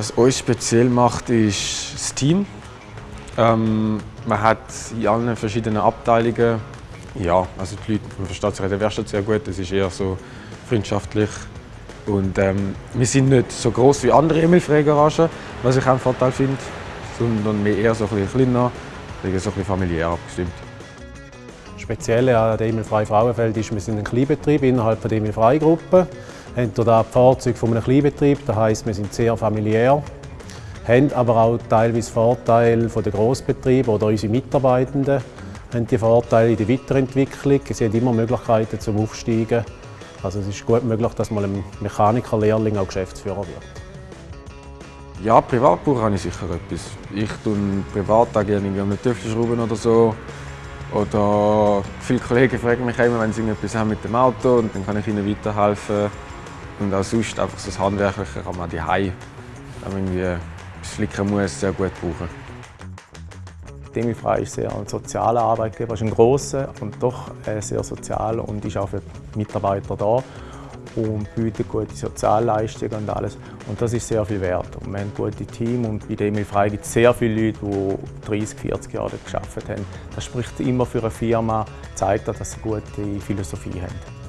Was uns speziell macht, ist das Team. Ähm, man hat in allen verschiedenen Abteilungen, ja, also die Leute, man versteht sich in der Werkstatt sehr gut, es ist eher so freundschaftlich. Und ähm, wir sind nicht so groß wie andere Emil-Frey-Garagen, was ich auch einen Vorteil finde, sondern wir eher so ein bisschen kleiner, so ein bisschen familiär abgestimmt. Spezielle an der Emil Frei Frauenfeld ist, wir sind ein Kleinbetrieb innerhalb der Emil Hier die Fahrzeuge von einem Kleinbetrieb, das heisst, wir sind sehr familiär. Haben aber auch teilweise Vorteile von den Grossbetrieben oder unsere Mitarbeitenden haben die Vorteile in der Weiterentwicklung. Sie haben immer Möglichkeiten zum Aufsteigen. Also es ist gut möglich, dass mal ein Mechanikerlehrling auch Geschäftsführer wird. Ja, privat brauche ich sicher etwas. Ich tue privat auch gerne an Töpfe schrauben oder so. Oder viele Kollegen fragen mich immer, wenn sie etwas haben mit dem Auto und dann kann ich ihnen weiterhelfen. Und auch sonst einfach so das Handwerkliche kann man die wenn man etwas flicken muss, sehr gut brauchen. Demi Frei ist sehr ein sozialer Arbeitgeber, ist ein grosser und doch sehr sozial und ist auch für die Mitarbeiter da und bietet gute Sozialleistungen und alles. Und das ist sehr viel wert. Und wir haben ein gutes Team und bei Emil Frei gibt es sehr viele Leute, die 30, 40 Jahre dort gearbeitet haben. Das spricht immer für eine Firma, zeigt, dass sie eine gute Philosophie haben.